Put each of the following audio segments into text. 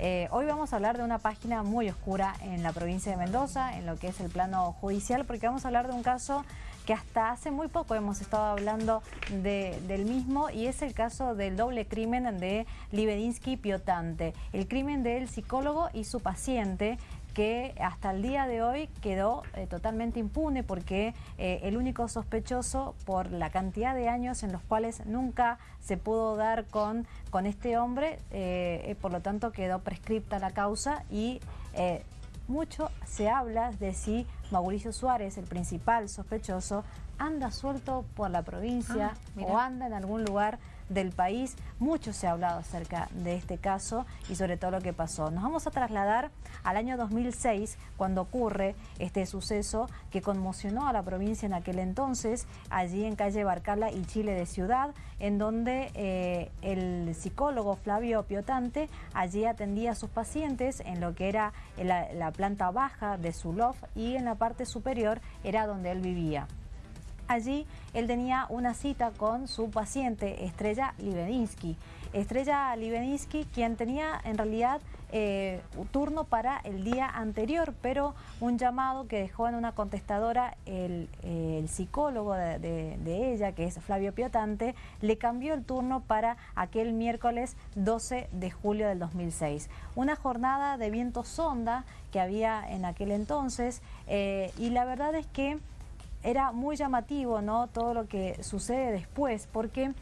Eh, hoy vamos a hablar de una página muy oscura en la provincia de Mendoza, en lo que es el plano judicial, porque vamos a hablar de un caso que hasta hace muy poco hemos estado hablando del mismo y es el caso del doble crimen de Libedinsky Piotante, el crimen del psicólogo y su paciente que hasta el día de hoy quedó eh, totalmente impune porque eh, el único sospechoso por la cantidad de años en los cuales nunca se pudo dar con, con este hombre, eh, por lo tanto quedó prescripta la causa y mucho se habla de si Mauricio Suárez, el principal sospechoso, anda suelto por la provincia ah, o anda en algún lugar del país. Mucho se ha hablado acerca de este caso y sobre todo lo que pasó. Nos vamos a trasladar al año 2006 cuando ocurre este suceso que conmocionó a la provincia en aquel entonces, allí en calle Barcala y Chile de Ciudad, en donde eh, el psicólogo Flavio Piotante allí atendía a sus pacientes en lo que era la, la planta baja de su loft y en la parte superior era donde él vivía. Allí él tenía una cita con su paciente Estrella Libedinsky. Estrella Libedinsky, quien tenía en realidad eh, turno para el día anterior, pero un llamado que dejó en una contestadora el, psicólogo de, ella, que es Flavio Piotante, le cambió el turno para aquel miércoles 12 de julio del 2006. Una jornada de viento sonda que había en aquel entonces eh, y la verdad es que era muy llamativo ¿no? todo lo que sucede después, porque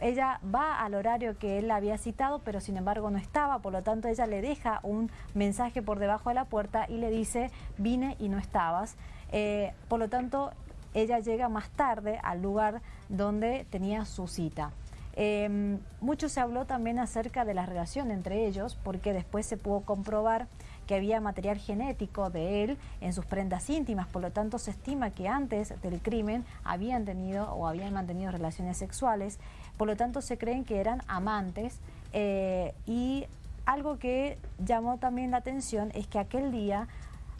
ella va al horario que él había citado, pero sin embargo no estaba, por lo tanto ella le deja un mensaje por debajo de la puerta y le dice, vine y no estabas. Eh, por lo tanto, ella llega más tarde al lugar donde tenía su cita. Eh, mucho se habló también acerca de la relación entre ellos, porque después se pudo comprobar que había material genético de él en sus prendas íntimas, por lo tanto se estima que antes del crimen habían tenido o habían mantenido relaciones sexuales, por lo tanto se creen que eran amantes eh, y algo que llamó también la atención es que aquel día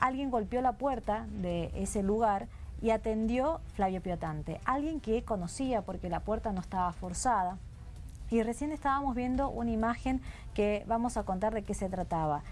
alguien golpeó la puerta de ese lugar y atendió Flavio Piotante, alguien que conocía porque la puerta no estaba forzada. Y recién estábamos viendo una imagen que vamos a contar de qué se trataba.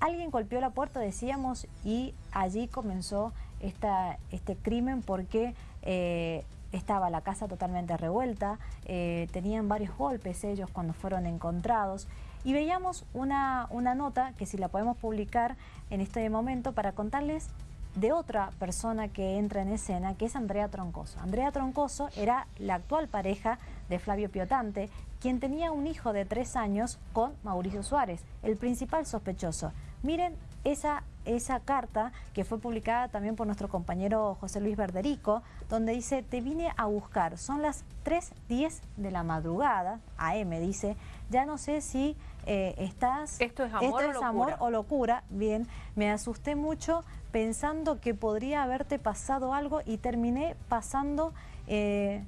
Alguien golpeó la puerta, decíamos, y allí comenzó este crimen porque eh, estaba la casa totalmente revuelta, eh, tenían varios golpes ellos cuando fueron encontrados y veíamos una, una nota que si la podemos publicar en este momento para contarles de otra persona que entra en escena, que es Andrea Troncoso. Andrea Troncoso era la actual pareja de Flavio Piotante, quien tenía un hijo de tres años con Mauricio Suárez, el principal sospechoso. Miren esa, esa carta que fue publicada también por nuestro compañero José Luis Verderico, donde dice, te vine a buscar, son las 3.10 de la madrugada, AM dice, ya no sé si eh, estás... ¿Esto es amor, esto es amor o locura? Bien, me asusté mucho pensando que podría haberte pasado algo y terminé pasando... Eh,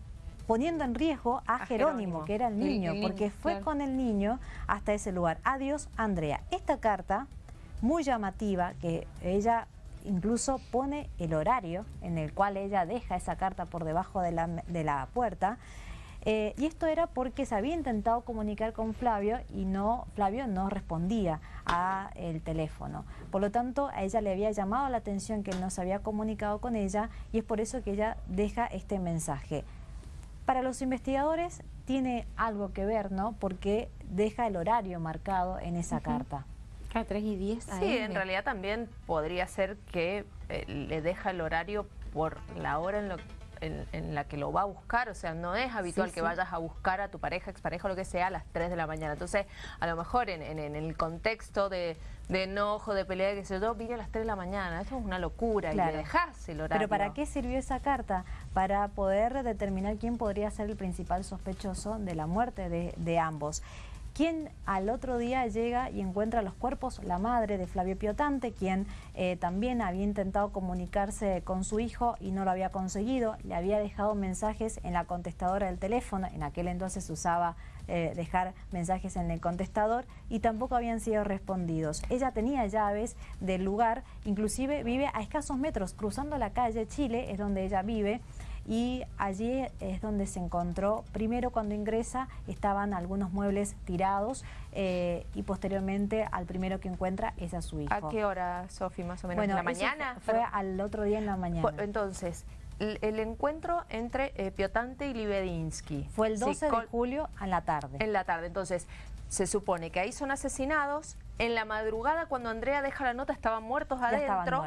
poniendo en riesgo a, Jerónimo, que era el niño, porque fue con el niño hasta ese lugar. Adiós, Andrea. Esta carta muy llamativa que ella incluso pone el horario en el cual ella deja esa carta por debajo de la, de la puerta eh, y esto era porque se había intentado comunicar con Flavio y no Flavio no respondía a el teléfono. Por lo tanto, a ella le había llamado la atención que él no se había comunicado con ella y es por eso que ella deja este mensaje. Para los investigadores tiene algo que ver, ¿no? Porque deja el horario marcado en esa carta. A 3 y 10 Sí, en realidad también podría ser que eh, le deja el horario por la hora en, lo, en, la que lo va a buscar. O sea, no es habitual que vayas a buscar a tu pareja, expareja o lo que sea a las 3 de la mañana. Entonces, a lo mejor en, el contexto de, enojo, de pelea, que se yo, vine a las 3 de la mañana. Eso es una locura y le dejás el horario. Pero ¿para qué sirvió esa carta? Para poder determinar quién podría ser el principal sospechoso de la muerte de, de ambos quien al otro día llega y encuentra los cuerpos, la madre de Flavio Piotante, quien eh, también había intentado comunicarse con su hijo y no lo había conseguido, le había dejado mensajes en la contestadora del teléfono, en aquel entonces usaba eh, dejar mensajes en el contestador y tampoco habían sido respondidos. Ella tenía llaves del lugar, inclusive vive a escasos metros, cruzando la calle Chile, es donde ella vive, y allí es donde se encontró, primero cuando ingresa estaban algunos muebles tirados eh, y posteriormente al primero que encuentra es a su hijo. ¿A qué hora, Sofi, más o menos? ¿En la mañana? Fue, al otro día en la mañana. Entonces, el, encuentro entre eh, Piotante y Libedinsky. Fue el 12 de julio en la tarde. En la tarde, entonces se supone que ahí son asesinados. En la madrugada, cuando Andrea deja la nota, estaban muertos adentro.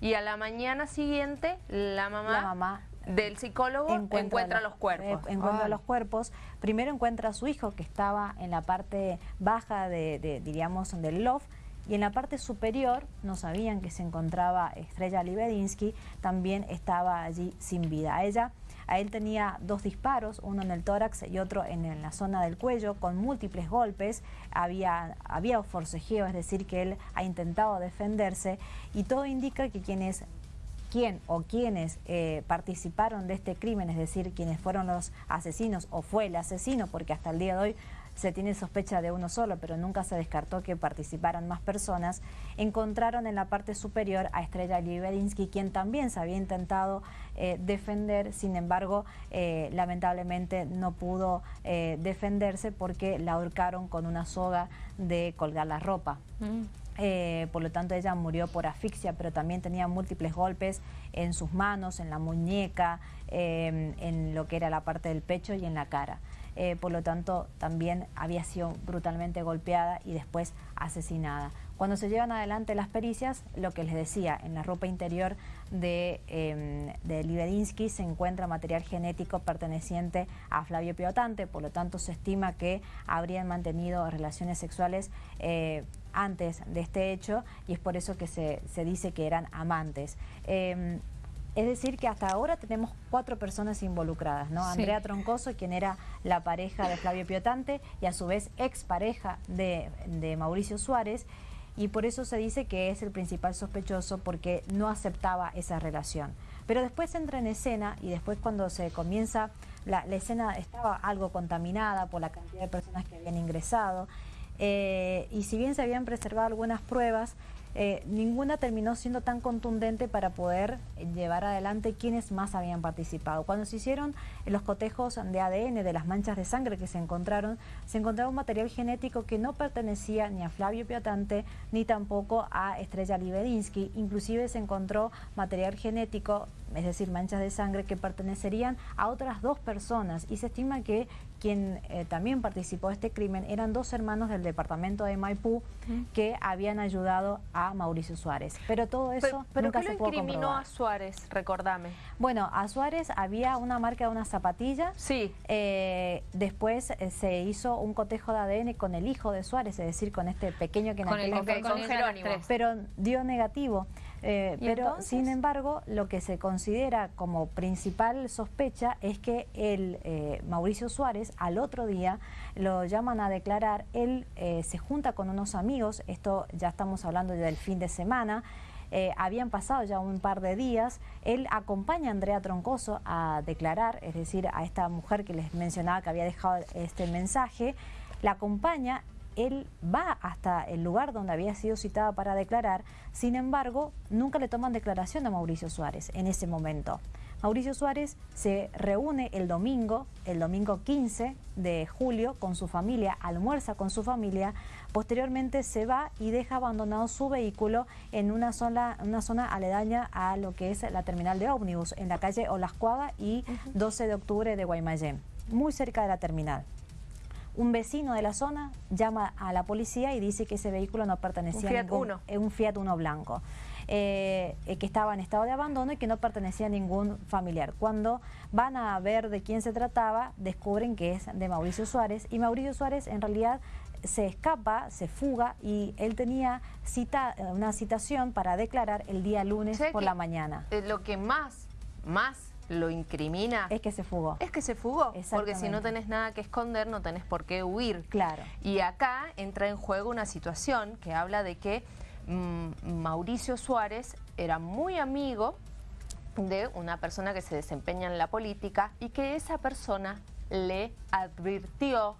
Y a la mañana siguiente, la mamá, del psicólogo encuentra, los, cuerpos. Eh, encuentra los cuerpos. Primero encuentra a su hijo, que estaba en la parte baja de, diríamos, del loft, y en la parte superior, no sabían que se encontraba Estrella Libedinsky, también estaba allí sin vida. A ella a él tenía dos disparos, uno en el tórax y otro en, la zona del cuello, con múltiples golpes. Había, había forcejeo, es decir, que él ha intentado defenderse y todo indica que quienes quién o quienes eh, participaron de este crimen, es decir, quienes fueron los asesinos o fue el asesino, porque hasta el día de hoy se tiene sospecha de uno solo, pero nunca se descartó que participaran más personas, encontraron en la parte superior a Estrella Libedinsky, quien también se había intentado eh, defender, sin embargo, eh, lamentablemente no pudo defenderse porque la ahorcaron con una soga de colgar la ropa. Mm. Por lo tanto ella murió por asfixia, pero también tenía múltiples golpes en sus manos, en la muñeca, en lo que era la parte del pecho y en la cara. Eh, por lo tanto también había sido brutalmente golpeada y después asesinada. Cuando se llevan adelante las pericias, lo que les decía, en la ropa interior de, eh, de se encuentra material genético perteneciente a Flavio Piotante, por lo tanto se estima que habrían mantenido relaciones sexuales eh, antes de este hecho y es por eso que se, dice que eran amantes. Em, es decir, que hasta ahora tenemos cuatro personas involucradas, ¿no? Andrea Troncoso, quien era la pareja de Flavio Piotante y a su vez expareja de, de Mauricio Suárez, y por eso se dice que es el principal sospechoso porque no aceptaba esa relación. Pero después entra en escena y después cuando se comienza, la, escena estaba algo contaminada por la cantidad de personas que habían ingresado, eh, y si bien se habían preservado algunas pruebas, eh, ninguna terminó siendo tan contundente para poder llevar adelante quienes más habían participado. Cuando se hicieron los cotejos de ADN de las manchas de sangre que se encontraron, se encontraba un material genético que no pertenecía ni a Flavio Piotante ni tampoco a Estrella Libedinsky. Inclusive se encontró material genético es decir, manchas de sangre que pertenecerían a otras dos personas y se estima que quien eh, también participó de este crimen eran dos hermanos del departamento de Maipú que habían ayudado a Mauricio Suárez. Pero todo eso pero, nunca ¿qué se pudo incriminó a Suárez? Recordame. Bueno, a Suárez había una marca de una zapatilla. Sí. Eh, después eh, se hizo un cotejo de ADN con el hijo de Suárez, es decir, con este pequeño que en con el, con Jerónimo. Pero dio negativo. Eh, pero sin embargo, lo que se considera como principal sospecha es que el eh, Mauricio Suárez al otro día lo llaman a declarar, él eh, se junta con unos amigos, esto ya estamos hablando del fin de semana, habían pasado ya un par de días, él acompaña a Andrea Troncoso a declarar, es decir, a esta mujer que les mencionaba que había dejado este mensaje, la acompaña él va hasta el lugar donde había sido citada para declarar, sin embargo, nunca le toman declaración a Mauricio Suárez en ese momento. Mauricio Suárez se reúne el domingo, el domingo 15 de julio, con su familia, almuerza con su familia, posteriormente se va y deja abandonado su vehículo en una zona, una zona aledaña a lo que es la terminal de ómnibus, en la calle Olascuaga y 12 de octubre de Guaymallén, muy cerca de la terminal. Un vecino de la zona llama a la policía y dice que ese vehículo no pertenecía a ningún, Es un Fiat Uno blanco. Eh, eh, que estaba en estado de abandono y que no pertenecía a ningún familiar. Cuando van a ver de quién se trataba, descubren que es de Mauricio Suárez y Mauricio Suárez en realidad se escapa, se fuga y él tenía cita, una citación para declarar el día lunes por la mañana. Eh, lo que más, más lo incrimina... Es que se fugó. Es que se fugó, porque si no tenés nada que esconder, no tenés por qué huir. Claro. Y acá entra en juego una situación que habla de que mm, Mauricio Suárez era muy amigo de una persona que se desempeña en la política y que esa persona le advirtió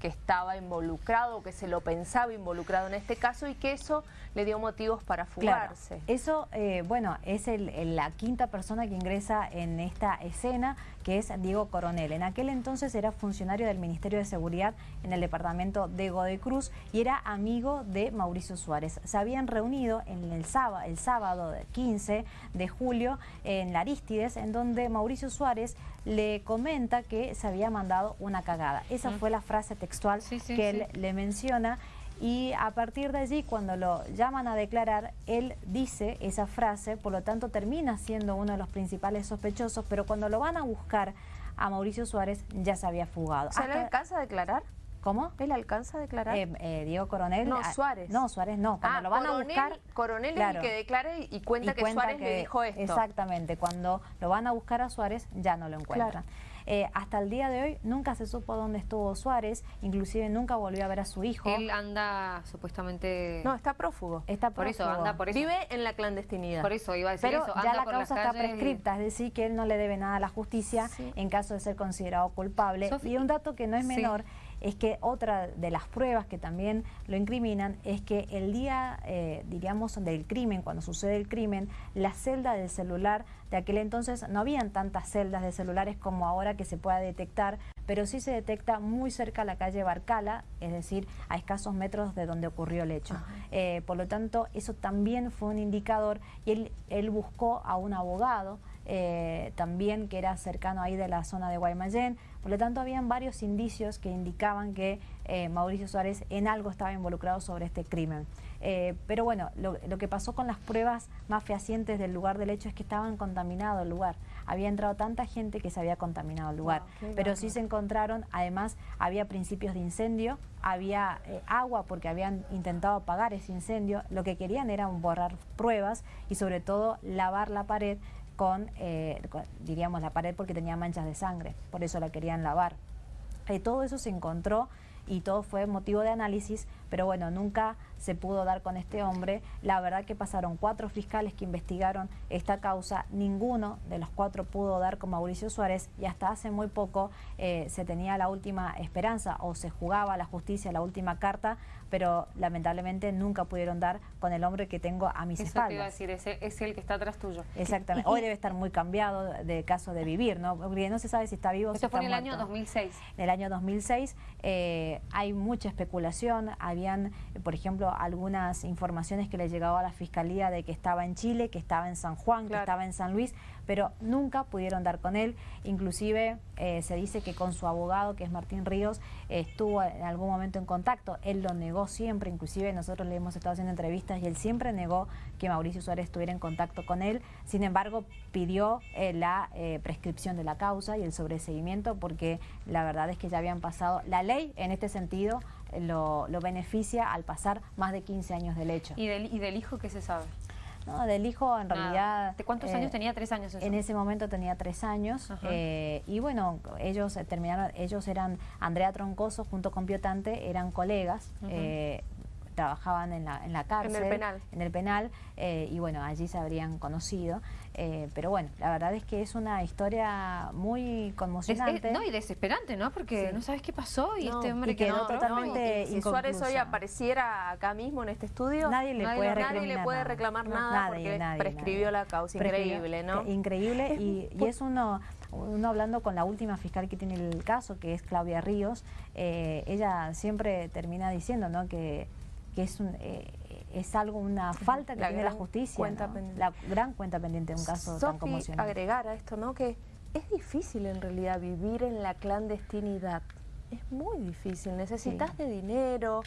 que estaba involucrado, que se lo pensaba involucrado en este caso y que eso le dio motivos para fugarse. Eso, eh, bueno, es la quinta persona que ingresa en esta escena, que es Diego Coronel. En aquel entonces era funcionario del Ministerio de Seguridad en el departamento de Godoy Cruz y era amigo de Mauricio Suárez. Se habían reunido en el sábado, el sábado 15 de julio en la Aristides, en donde Mauricio Suárez le comenta que se había mandado una cagada. Esa fue la frase textual que él le menciona y a partir de allí cuando lo llaman a declarar, él dice esa frase, por lo tanto termina siendo uno de los principales sospechosos, pero cuando lo van a buscar a Mauricio Suárez ya se había fugado. ¿Se le alcanza a declarar? ¿Cómo? ¿Él alcanza a declarar? Eh, eh, Diego Coronel. No, Suárez. No, Suárez no. Cuando ah, lo van a buscar... Coronel es el que declare y cuenta que Suárez le dijo esto. Exactamente. Cuando lo van a buscar a Suárez ya no lo encuentran. Eh, hasta el día de hoy nunca se supo dónde estuvo Suárez, inclusive nunca volvió a ver a su hijo. Él anda supuestamente... No, está prófugo. Está prófugo. Por eso, anda por eso. Vive en la clandestinidad. Por eso iba a decir Pero eso. ya la causa está prescripta, es decir, que él no le debe nada a la justicia en caso de ser considerado culpable. y un dato que no es menor es que otra de las pruebas que también lo incriminan es que el día, eh, diríamos, del crimen, cuando sucede el crimen, la celda del celular, de aquel entonces no habían tantas celdas de celulares como ahora que se pueda detectar, pero sí se detecta muy cerca a la calle Barcala, es decir, a escasos metros de donde ocurrió el hecho. Eh, por lo tanto, eso también fue un indicador y él, él buscó a un abogado, eh, también que era cercano ahí de la zona de Guaymallén. Por lo tanto, habían varios indicios que indicaban que eh, Mauricio Suárez en algo estaba involucrado sobre este crimen. Eh, pero bueno, lo, que pasó con las pruebas más fehacientes del lugar del hecho es que estaban contaminado el lugar. Había entrado tanta gente que se había contaminado el lugar. pero sí se encontraron, además, había principios de incendio, había agua porque habían intentado apagar ese incendio. Lo que querían era borrar pruebas y sobre todo lavar la pared eh, con, diríamos, la pared porque tenía manchas de sangre, por eso la querían lavar. Eh, todo eso se encontró y todo fue motivo de análisis, pero bueno, nunca se pudo dar con este hombre. La verdad que pasaron cuatro fiscales que investigaron esta causa, ninguno de los cuatro pudo dar con Mauricio Suárez y hasta hace muy poco eh, se tenía la última esperanza o se jugaba la justicia la última carta, pero lamentablemente nunca pudieron dar con el hombre que tengo a mis Eso espaldas. Te iba a decir, ese es el que está atrás tuyo. Exactamente. Hoy debe estar muy cambiado de caso de vivir, ¿no? Porque no se sabe si está vivo o si está fue en el año 2006. En el año 2006 eh, hay mucha especulación. Habían, por ejemplo, algunas informaciones que le llegaba a la Fiscalía de que estaba en Chile, que estaba en San Juan, que estaba en San Luis, pero nunca pudieron dar con él. Inclusive eh, se dice que con su abogado, que es Martín Ríos, estuvo en algún momento en contacto. Él lo negó siempre, inclusive nosotros le hemos estado haciendo entrevistas y él siempre negó que Mauricio Suárez estuviera en contacto con él. Sin embargo, pidió eh, la eh, prescripción de la causa y el sobreseguimiento porque la verdad es que ya habían pasado, la ley en este sentido lo, beneficia al pasar más de 15 años del hecho. ¿Y del, y del hijo qué se sabe? No, del hijo en realidad... ¿De cuántos años eh, tenía? ¿Tres años? En ese momento tenía tres años. Eh, y bueno, ellos terminaron, ellos eran, Andrea Troncoso junto con Piotante, eran colegas trabajaban en la, en la cárcel. En el penal. En el penal, eh, y bueno, allí se habrían conocido. Eh, pero bueno, la verdad es que es una historia muy conmocionante. no, y desesperante, ¿no? Porque no sabes qué pasó y este hombre quedó totalmente Si Suárez hoy apareciera acá mismo en este estudio, nadie le puede, nadie le puede reclamar nada, porque prescribió la causa. Increíble, ¿no? Increíble, y, y es uno uno hablando con la última fiscal que tiene el caso, que es Claudia Ríos, eh, ella siempre termina diciendo ¿no? que que es, un, eh, es algo, una falta que tiene la justicia, la gran cuenta pendiente de un caso tan conmocionante. agregar a esto, ¿no? Que es difícil en realidad vivir en la clandestinidad. Es muy difícil. Necesitas de dinero,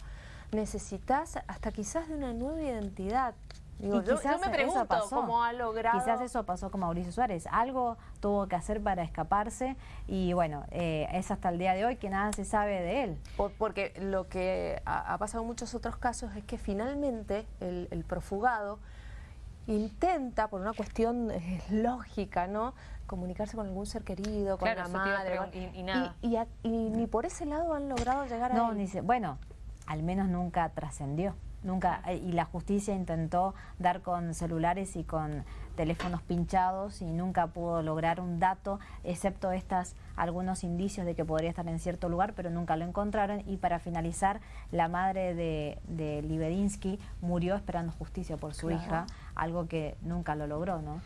necesitas hasta quizás de una nueva identidad y quizás me pregunto cómo ha logrado... Quizás eso pasó con Mauricio Suárez. Algo tuvo que hacer para escaparse y bueno, eh, es hasta el día de hoy que nada se sabe de él. porque lo que ha, pasado en muchos otros casos es que finalmente el, profugado intenta, por una cuestión eh, lógica, ¿no? comunicarse con algún ser querido, con la madre. Y, nada. Y, ni por ese lado han logrado llegar a él. Ni bueno, al menos nunca trascendió. Nunca eh, y la justicia intentó dar con celulares y con teléfonos pinchados y nunca pudo lograr un dato, excepto estas algunos indicios de que podría estar en cierto lugar, pero nunca lo encontraron. Y para finalizar, la madre de, de Libedinsky murió esperando justicia por su hija, algo que nunca lo logró, ¿no?